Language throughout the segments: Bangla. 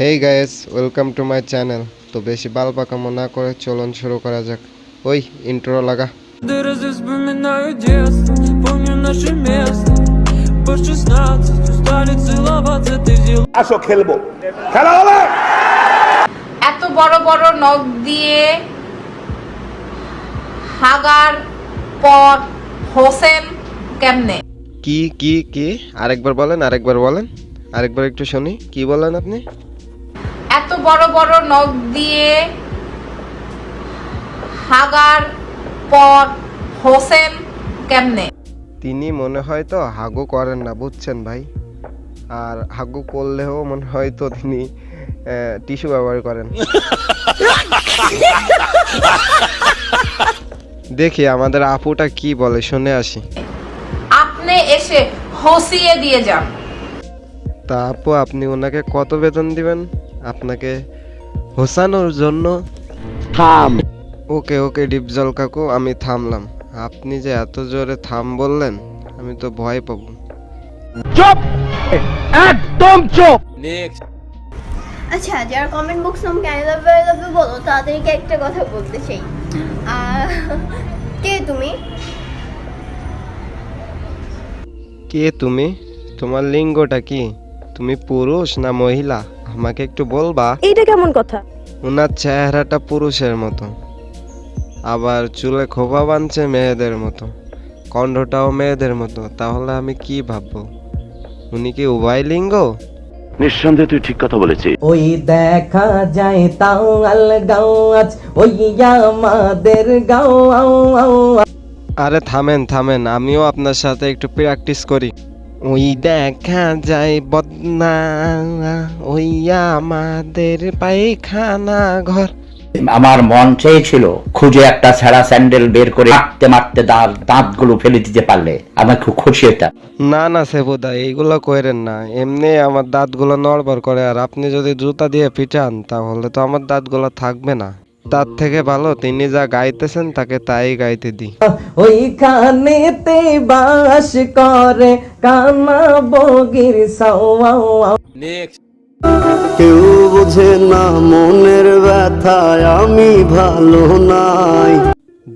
Hey guys welcome to my channel তো বেশি বাল পাকামো না করে চলন শুরু করা যাক। ওই ইন্ট্রো লাগা। আসো খেলব। খেলা হবে! এত বড় বড় নখ দিয়ে হাগার পর হোসেন কেমনে? কি কি কি? আরেকবার বলেন আরেকবার বলেন। আরেকবার একটু শুনি। কি বলেন আপনি? এত বড় বড় নখ দিয়ে হাগার পর হোসেন কেমনে? তিনি মনে হয় তো হাগু করেন না বুঝছেন ভাই? আর হাগু করলেও মনে হয় তো তিনি টিস্যু ব্যবহার করেন। দেখি আমাদের আপুটা কি বলে শুনে আসি। হসিয়ে দিয়ে যান। তা আপু আপনি ওনাকে কত বেতন দিবেন? আপনাকে হোসানোর জন্য? থাম। ওকে ওকে ডিপজল কাকু আমি থামলাম। আপনি যে এত জোরে থাম বললেন আমি তো ভয় পাবো। চুপ! একদম চুপ! নেক্সট আচ্ছা যারা কমেন্ট বক্স আমাকে আই লাভ লাভ বলো তাদেরকে একটা কথা বলতে চাই। কে তুমি? কে তুমি? তোমার লিঙ্গটা কি? তুমি পুরুষ না মহিলা? আমাকে একটু বলবা? এইটা কেমন কথা? ওনার চেহারাটা পুরুষের মতো। আবার চুলে খোপা বাঁধছে মেয়েদের মতো। কণ্ঠটাও মেয়েদের মতো। তাহলে আমি কি ভাববো? উনি কি উভয় লিঙ্গ? নিঃসন্দেহে তুই ঠিক কথা বলেছিস। ওই দেখা যায় তাও আল গাও আজ ওই আমাদের গাও আও আও আরে থামেন থামেন আমিও আপনার সাথে একটু প্র্যাকটিস করি। ওই দেখা যায় বদনা ওই আমাদের পায়খানা ঘর। আমার মন চেয়েছিল খুঁজে একটা ছেঁড়া স্যান্ডেল বের করে মারতে মারতে দাঁত দাঁতগুলো ফেলে দিতে পারলে। আমার খুব খুশি হতাম। না না সেবুদা এইগুলো করেন না। এমনি আমার দাঁতগুলো নড়বড় করে আর আপনি যদি জুতা দিয়ে পিটান তাহলে তো আমার দাঁতগুলো থাকবে না। তার থেকে ভালো তিনি যা গাইতেছেন তাকে তাই গাইতে দিই ওইখানেতে বাস করে কানা বগির কেউ বোঝে না মনের ব্যথায় আমি ভালো নাই।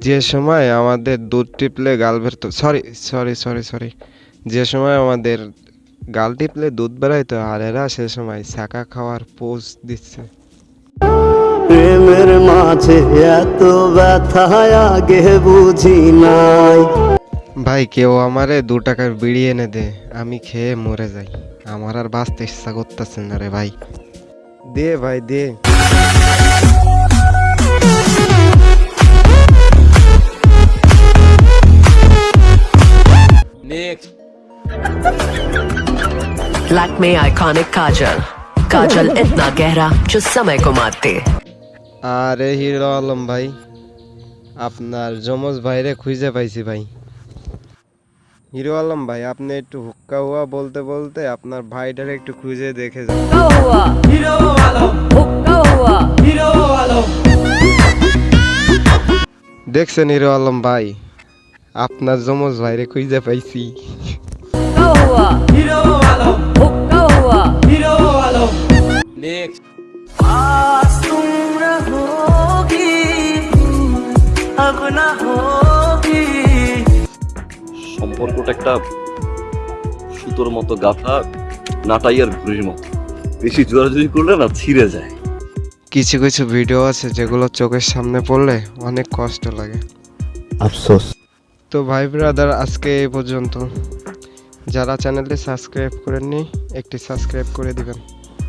যে সময় আমাদের দুধ টিপলে গাল বেরতো সরি সরি সরি সরি যে সময় আমাদের গাল টিপলে দুধ বেরোয়তো আর এরা সে সময় শাঁকা খাওয়ার পোজ দিচ্ছে। প্রেমের মাঝে এত ব্যথায় আগে বুঝি নাই ভাই কেউ আমারে দু টাকার বিড়ি এনে দে আমি খেয়ে মরে যাই আমার আর বাঁচতে ইচ্ছা করতেছে না রে ভাই দে ভাই দে लैक्मे आइकॉनिक काजल काजल इतना गहरा जो समय को मारते আরে হিরো আলম ভাই আপনার যমজ ভাইরে খুঁজে পাইছি ভাই। হিরো আলম ভাই আপনি একটু হুক্কা হুয়া বলতে বলতে আপনার ভাইটারে একটু খুঁজে দেখে যান। দেখছেন হিরো আলম ভাই আপনার যমজ ভাইরে খুঁজে পাইছি। হিরো আলম। সম্পর্কটা একটা সুতোর মতো গাথা নাটাইয়ার ঘুড়ির মতো। বেশি জোরাজুরি করলে না ছিঁড়ে যায়। কিছু কিছু ভিডিও আছে যেগুলো চোখের সামনে পড়লে অনেক কষ্ট লাগে। আফসোস। তো ভাই ব্রাদার আজকে এই পর্যন্ত। যারা চ্যানেলটি সাবস্ক্রাইব করেননি একটি সাবস্ক্রাইব করে দিবেন।